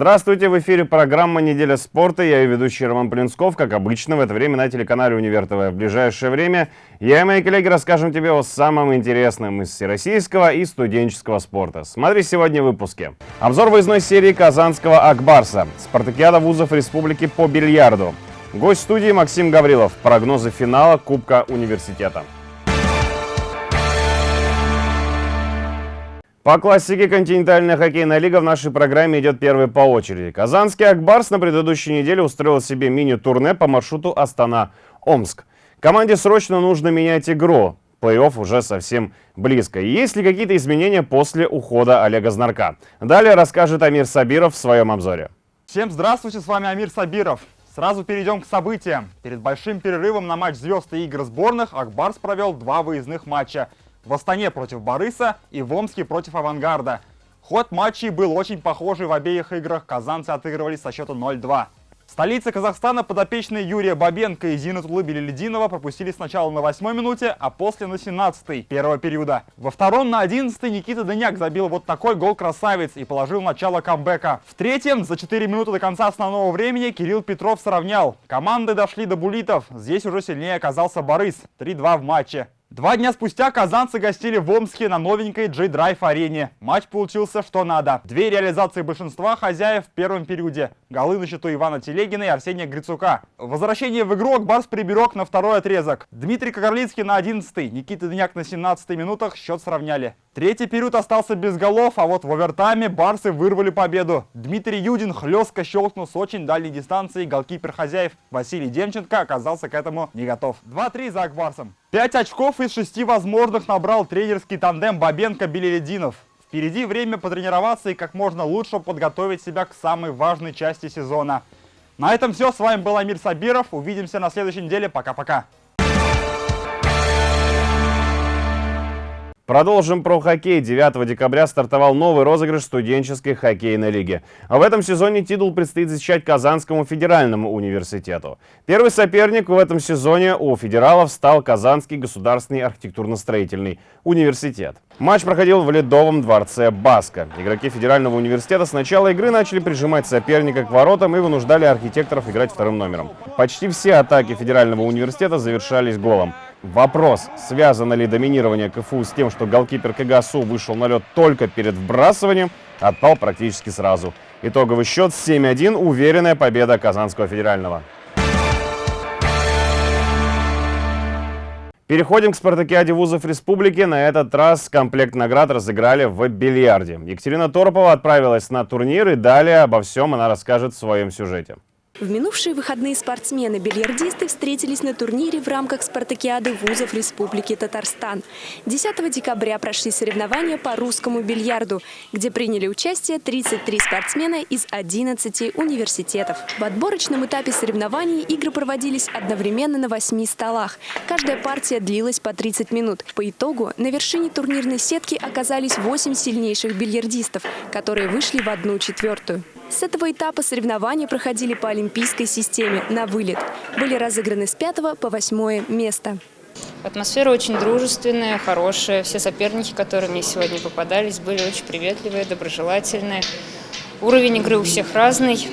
Здравствуйте, в эфире программа «Неделя спорта». Я ее ведущий Роман Плинсков, как обычно, в это время на телеканале «Универ ТВ». В ближайшее время я и мои коллеги расскажем тебе о самом интересном из всероссийского и студенческого спорта. Смотри сегодня в выпуске. Обзор выездной серии казанского «Акбарса». Спартакиада вузов республики по бильярду. Гость студии Максим Гаврилов. Прогнозы финала Кубка университета. По классике континентальная хоккейная лига в нашей программе идет первой по очереди. Казанский Ак Барс на предыдущей неделе устроил себе мини-турне по маршруту Астана-Омск. Команде срочно нужно менять игру. Плей-офф уже совсем близко. Есть ли какие-то изменения после ухода Олега Знарка? Далее расскажет Амир Сабиров в своем обзоре. Всем здравствуйте, с вами Амир Сабиров. Сразу перейдем к событиям. Перед большим перерывом на матч звезд и игр сборных Ак Барс провел два выездных матча – в Астане против Бориса и в Омске против Авангарда. Ход матчей был очень похожий в обеих играх, казанцы отыгрывались со счета 0-2. Столица Казахстана подопечные Юрия Бабенко и Зинатулы Белелединова пропустили сначала на 8 минуте, а после на 17 первого периода. Во втором на 11 Никита Дыняк забил вот такой гол-красавец и положил начало камбэка. В третьем, за 4 минуты до конца основного времени, Кирилл Петров сравнял. Команды дошли до булитов. Здесь уже сильнее оказался Борис. 3-2 в матче. Два дня спустя казанцы гостили в Омске на новенькой J-Drive арене. Матч получился что надо. Две реализации большинства хозяев в первом периоде. Голы на счету Ивана Телегина и Арсения Грицука. Возвращение в игру Акбарс приберег на второй отрезок. Дмитрий Кагарлицкий на 11 Никита Дыняк на 17 минутах счет сравняли. Третий период остался без голов, а вот в овертайме барсы вырвали победу. Дмитрий Юдин хлестко щелкнул с очень дальней дистанции. Голкипер хозяев Василий Демченко оказался к этому не готов. 2-3 за Акбарсом. Пять очков из шести возможных набрал тренерский тандем Бабенко-Белелединов. Впереди время потренироваться и как можно лучше подготовить себя к самой важной части сезона. На этом все. С вами был Амир Сабиров. Увидимся на следующей неделе. Пока-пока. Продолжим про хоккей. 9 декабря стартовал новый розыгрыш студенческой хоккейной лиги. А в этом сезоне титул предстоит защищать Казанскому федеральному университету. Первый соперник в этом сезоне у федералов стал Казанский государственный архитектурно-строительный университет. Матч проходил в Ледовом дворце Баска. Игроки федерального университета с начала игры начали прижимать соперника к воротам и вынуждали архитекторов играть вторым номером. Почти все атаки федерального университета завершались голом. Вопрос, связано ли доминирование КФУ с тем, что голкипер КГСУ вышел на лед только перед вбрасыванием, отпал практически сразу. Итоговый счет 7-1, уверенная победа Казанского федерального. Переходим к спартакиаде вузов республики. На этот раз комплект наград разыграли в бильярде. Екатерина Торопова отправилась на турнир и далее обо всем она расскажет в своем сюжете. В минувшие выходные спортсмены-бильярдисты встретились на турнире в рамках спартакиады вузов Республики Татарстан. 10 декабря прошли соревнования по русскому бильярду, где приняли участие 33 спортсмена из 11 университетов. В отборочном этапе соревнований игры проводились одновременно на 8 столах. Каждая партия длилась по 30 минут. По итогу на вершине турнирной сетки оказались 8 сильнейших бильярдистов, которые вышли в одну четвертую. С этого этапа соревнования проходили по олимпийской системе на вылет. Были разыграны с пятого по восьмое место. Атмосфера очень дружественная, хорошая. Все соперники, которые мне сегодня попадались, были очень приветливые, доброжелательные. Уровень игры у всех разный.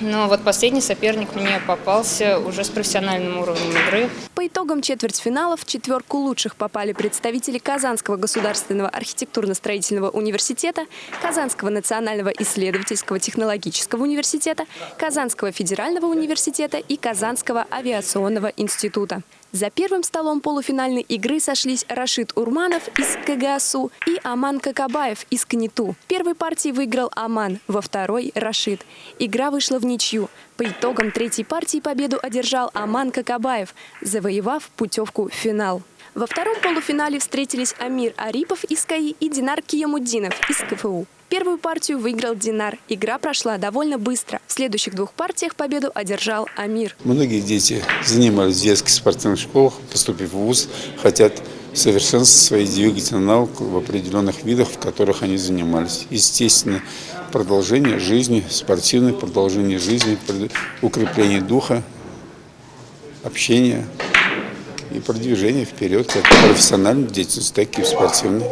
Но вот последний соперник мне попался уже с профессиональным уровнем игры. По итогам четвертьфинала в четверку лучших попали представители Казанского государственного архитектурно-строительного университета, Казанского национального исследовательского технологического университета, Казанского федерального университета и Казанского авиационного института. За первым столом полуфинальной игры сошлись Рашид Урманов из КГСУ и Аман Какабаев из КНИТУ. Первой партии выиграл Аман, во второй – Рашид. Игра вышла в ничью. По итогам третьей партии победу одержал Аман Какабаев, завоевав путевку в финал. Во втором полуфинале встретились Амир Арипов из КАИ и Динар Киямуддинов из КФУ. Первую партию выиграл Динар. Игра прошла довольно быстро. В следующих двух партиях победу одержал Амир. Многие дети занимались в детских спортивных школах, поступив в ВУЗ, хотят совершенствовать свои двигательные навыки в определенных видах, в которых они занимались. Естественно, продолжение жизни, спортивное продолжение жизни, укрепление духа, общения и продвижение вперед, как в профессиональной деятельности, так и в спортивной.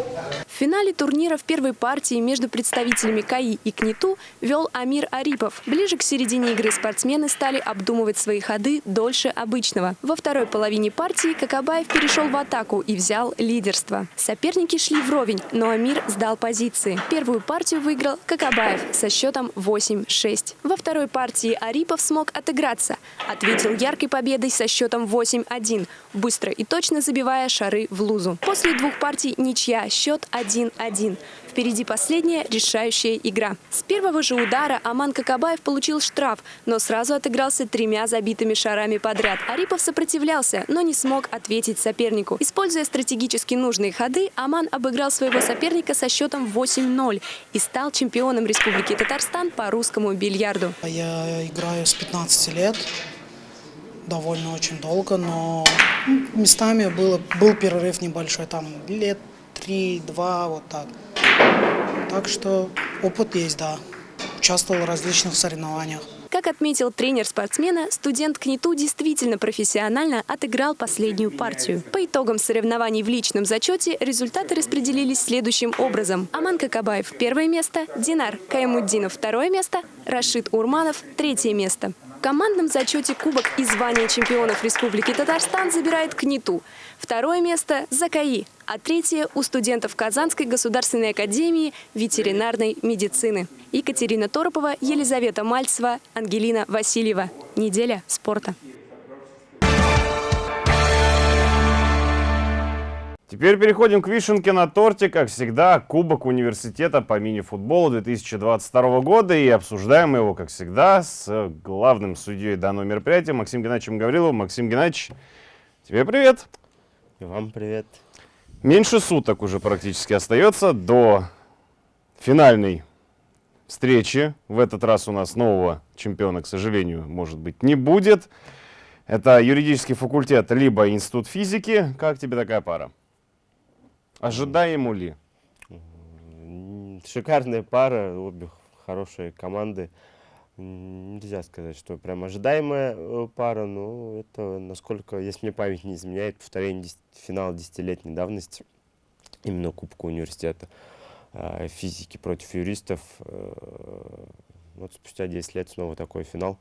Финале турнира в первой партии между представителями КАИ и КНИТУ вел Амир Арипов. Ближе к середине игры спортсмены стали обдумывать свои ходы дольше обычного. Во второй половине партии Какабаев перешел в атаку и взял лидерство. Соперники шли вровень, но Амир сдал позиции. Первую партию выиграл Какабаев со счетом 8-6. Во второй партии Арипов смог отыграться. Ответил яркой победой со счетом 8-1, быстро и точно забивая шары в лузу. После двух партий ничья, счет 1-1. Впереди последняя решающая игра. С первого же удара Аман Какабаев получил штраф, но сразу отыгрался тремя забитыми шарами подряд. Арипов сопротивлялся, но не смог ответить сопернику. Используя стратегически нужные ходы, Аман обыграл своего соперника со счетом 8-0 и стал чемпионом Республики Татарстан по русскому бильярду. Я играю с 15 лет, довольно очень долго, но местами было, был перерыв небольшой, там лет 3-2, вот так. Так что опыт есть, да. Участвовал в различных соревнованиях. Как отметил тренер спортсмена, студент КНИТУ действительно профессионально отыграл последнюю партию. По итогам соревнований в личном зачете результаты распределились следующим образом. Аман Какабаев – первое место, Динар Каймуддинов – второе место, Рашид Урманов – третье место. В командном зачете Кубок и звание чемпионов Республики Татарстан забирает КНИТУ. Второе место – Закаи, а третье – у студентов Казанской государственной академии ветеринарной медицины. Екатерина Торопова, Елизавета Мальцева, Ангелина Васильева. Неделя спорта. Теперь переходим к вишенке на торте, как всегда, Кубок университета по мини-футболу 2022 года. И обсуждаем его, как всегда, с главным судьей данного мероприятия Максимом Геннадьевичем Гавриловым. Максим Геннадьевич, тебе привет. И вам привет. Меньше суток уже практически остается до финальной встречи. В этот раз у нас нового чемпиона, к сожалению, может быть, не будет. Это юридический факультет, либо институт физики. Как тебе такая пара? Ожидаемо ли? Шикарная пара, обе хорошие команды. Нельзя сказать, что прям ожидаемая э, пара, но это, насколько, если мне память не изменяет, повторение 10, финала десятилетней давности, именно Кубка университета э, физики против юристов. Э, вот спустя 10 лет снова такой финал.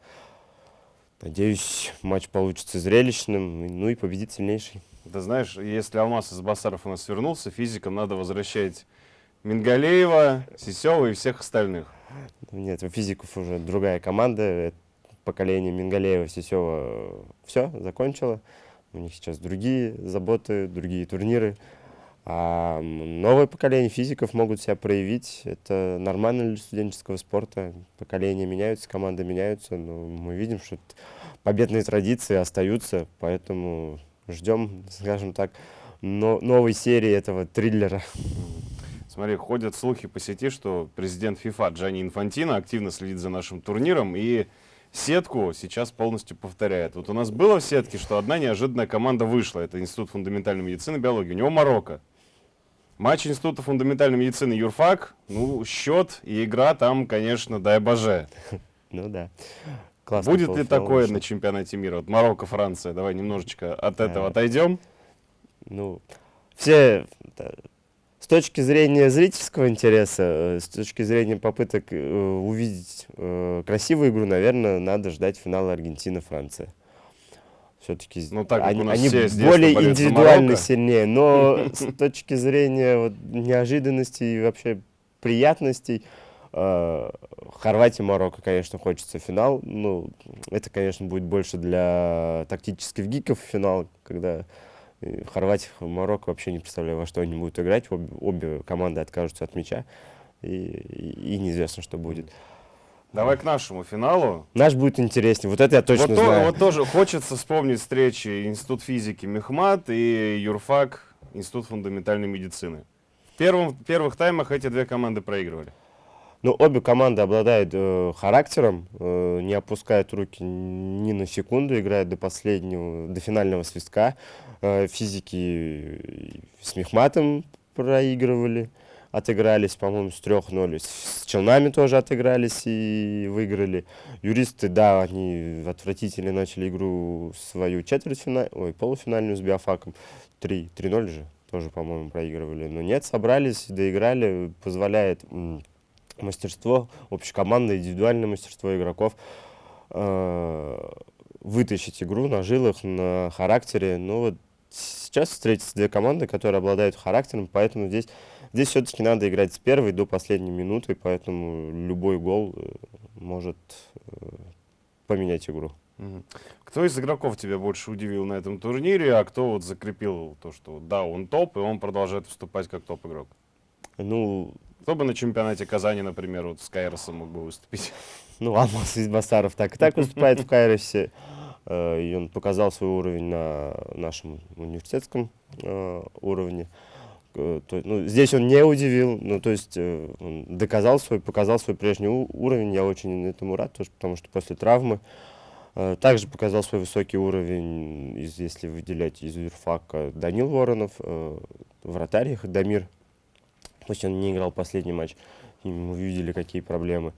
Надеюсь, матч получится зрелищным, ну и победит сильнейший. Ты знаешь, если Алмаз из Басаров у нас вернулся, физикам надо возвращать Мингалеева, Сисева и всех остальных. Нет, у физиков уже другая команда. Поколение Мингалеева, Сисева все, закончило. У них сейчас другие заботы, другие турниры. А новое поколение физиков могут себя проявить. Это нормально для студенческого спорта. Поколения меняются, команды меняются. Но мы видим, что победные традиции остаются. Поэтому ждем, скажем так, но новой серии этого триллера. Смотри, ходят слухи по сети, что президент ФИФА Джани Инфантино активно следит за нашим турниром и сетку сейчас полностью повторяет. Вот у нас было в сетке, что одна неожиданная команда вышла. Это Институт фундаментальной медицины и биологии. У него Марокко. Матч Института фундаментальной медицины Юрфак, ну, счет и игра там, конечно, дай боже. Ну да. Классно Будет ли такое на чемпионате мира? Вот Марокко, Франция. Давай немножечко от этого отойдем. Ну, все с точки зрения зрительского интереса, э, с точки зрения попыток э, увидеть э, красивую игру, наверное, надо ждать финала Аргентина-Франция. Все-таки ну, так, они, они более индивидуально сильнее, но с точки зрения вот, неожиданности и вообще приятностей, Э, Хорватия, Марокко, конечно, хочется финал. Ну, это, конечно, будет больше для тактических гиков финал, когда э, Хорватия, Марокко вообще не представляю, во что они будут играть. Обе, обе команды откажутся от мяча, и, и, и неизвестно, что будет. Давай к нашему финалу. Наш будет интереснее. Вот это я точно вот знаю. То, вот тоже хочется вспомнить встречи Институт физики Мехмат и Юрфак, Институт фундаментальной медицины. В первом, первых таймах эти две команды проигрывали. Ну, обе команды обладают э, характером, э, не опускают руки ни на секунду, играют до последнего, до финального свистка. Э, физики с Мехматом проигрывали, отыгрались, по-моему, с 3-0. С Челнами тоже отыгрались и выиграли. Юристы, да, они отвратительно начали игру свою четвертьфинальную, ой, полуфинальную с Биофаком. 3-0 же. тоже, по-моему, проигрывали. Но нет, собрались, доиграли, позволяет мастерство, общекомандное, индивидуальное мастерство игроков э, вытащить игру на жилах, на характере. Но вот сейчас встретятся две команды, которые обладают характером, поэтому здесь, здесь все-таки надо играть с первой до последней минуты, поэтому любой гол э, может э, поменять игру. Кто из игроков тебя больше удивил на этом турнире, а кто вот закрепил то, что да, он топ, и он продолжает выступать как топ-игрок? Ну, кто бы на чемпионате Казани, например, вот с Кайросом мог бы выступить? Ну, Алмаз Избасаров так и так выступает в Кайросе. Э, и он показал свой уровень на нашем университетском э, уровне. Э, ну, здесь он не удивил, ну, то есть он доказал свой, показал свой прежний уровень. Я очень этому рад, потому что после травмы также показал свой высокий уровень, если выделять из юрфака, Данил Воронов, вратарь Дамир, пусть он не играл последний матч, мы увидели, какие проблемы.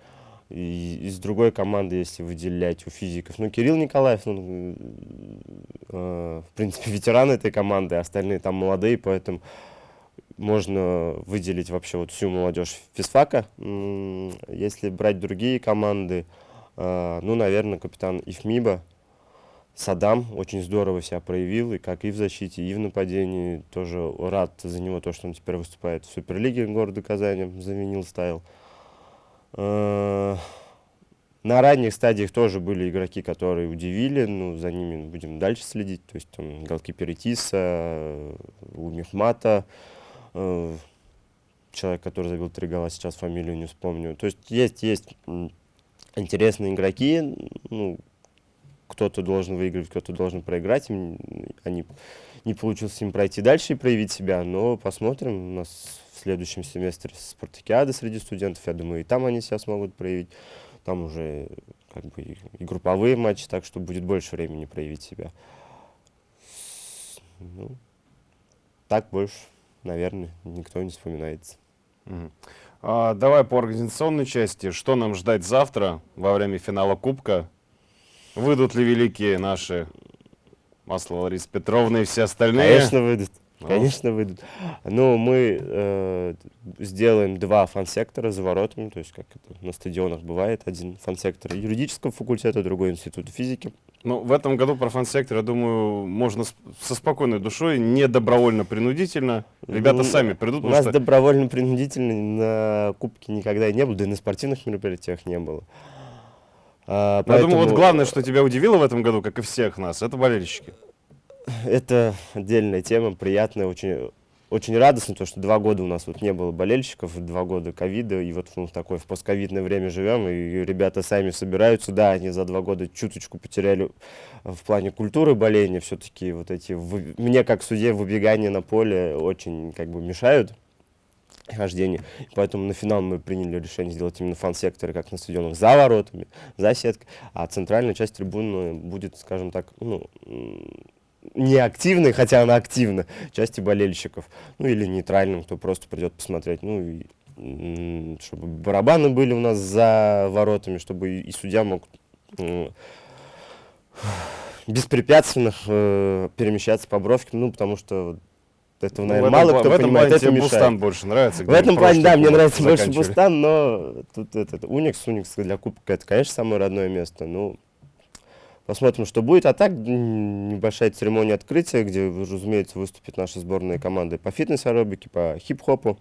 И из другой команды, если выделять у физиков, ну, Кирилл Николаев, ну, э, в принципе, ветеран этой команды, остальные там молодые, поэтому можно выделить вообще вот всю молодежь физфака. Если брать другие команды, э, ну, наверное, капитан Ифмиба, Садам очень здорово себя проявил, и как и в защите, и в нападении. Тоже рад за него, то, что он теперь выступает в Суперлиге города Казани, заменил стайл. Э, на ранних стадиях тоже были игроки, которые удивили, ну, за ними будем дальше следить. То есть там голкипер Итиса, Умихмата, э, человек, который забил три гола, сейчас фамилию не вспомню. То есть есть, есть интересные игроки, ну, кто-то должен выиграть, кто-то должен проиграть. Они, не получилось им пройти дальше и проявить себя, но посмотрим. У нас в следующем семестре спартакиады среди студентов, я думаю, и там они себя смогут проявить. Там уже как бы и, групповые матчи, так что будет больше времени проявить себя. Ну, так больше, наверное, никто не вспоминается. Mm. А, давай по организационной части. Что нам ждать завтра во время финала Кубка? Выйдут ли великие наши Масло Ларисы Петровны и все остальные? Конечно, выйдут. Ну. Конечно, выйдут. Но мы э, сделаем два фан-сектора за воротами, то есть как это на стадионах бывает, один фан-сектор юридического факультета, другой института физики. Ну, в этом году про фан-сектор, я думаю, можно со спокойной душой, не добровольно-принудительно. Ребята ну, сами придут. У нас что... добровольно-принудительно на Кубке никогда не было, да и на спортивных мероприятиях не было. А, поэтому... Я думаю, вот главное, что тебя удивило в этом году, как и всех нас, это болельщики. Это отдельная тема, приятная, очень, очень радостно, то, что два года у нас вот не было болельщиков, два года ковида, и вот ну, такое в постковидное время живем, и ребята сами собираются, да, они за два года чуточку потеряли в плане культуры боления, все-таки вот эти, мне как судье выбегания на поле очень как бы мешают, хождения. Поэтому на финал мы приняли решение сделать именно фан-секторы, как на стадионах, за воротами, за сеткой. А центральная часть трибуны будет, скажем так, ну, не активной, хотя она активна, части болельщиков. Ну или нейтральным, кто просто придет посмотреть. Ну и чтобы барабаны были у нас за воротами, чтобы и судья мог беспрепятственно э, перемещаться по бровке, ну, потому что этого, ну, наверное, мало кто этом понимает, это мешает. Бустан больше нравится. В этом плане, да, мне нравится больше Бустан, но тут этот Уникс, Уникс для Кубка, это, конечно, самое родное место. Ну, посмотрим, что будет. А так, небольшая церемония открытия, где, разумеется, выступит наша сборная команда по фитнес-аэробике, по хип-хопу.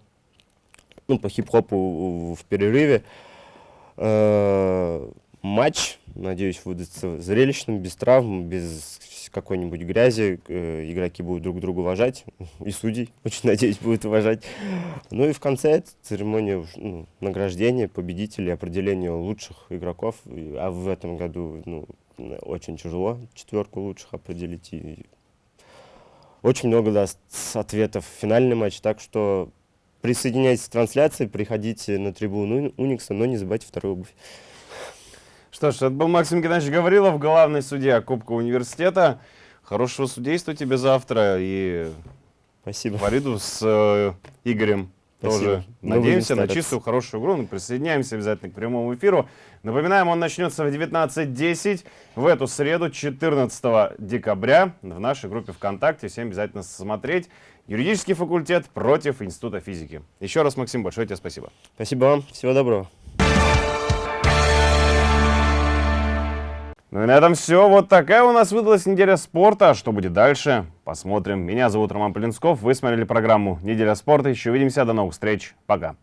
Ну, по хип-хопу в перерыве. Э, матч, надеюсь, выдастся зрелищным, без травм, без какой-нибудь грязи, э, игроки будут друг друга уважать, и судей, очень надеюсь, будут уважать. Ну и в конце церемония ну, награждения победителей, определения лучших игроков, а в этом году ну, очень тяжело четверку лучших определить. И очень много даст ответов в финальный матч, так что присоединяйтесь к трансляции, приходите на трибуну Уникса, но не забывайте вторую обувь. Что ж, это был Максим Геннадьевич Гаврилов, главный судья Кубка университета. Хорошего судейства тебе завтра и Спасибо. Фариду с э, Игорем Спасибо. тоже Мы надеемся на чистую, хорошую игру. Ну, присоединяемся обязательно к прямому эфиру. Напоминаем, он начнется в 19.10 в эту среду, 14 декабря, в нашей группе ВКонтакте. Всем обязательно смотреть. Юридический факультет против Института физики. Еще раз, Максим, большое тебе спасибо. Спасибо вам. Всего доброго. Ну и на этом все. Вот такая у нас выдалась неделя спорта. Что будет дальше? Посмотрим. Меня зовут Роман Полинсков. Вы смотрели программу «Неделя спорта». Еще увидимся. До новых встреч. Пока.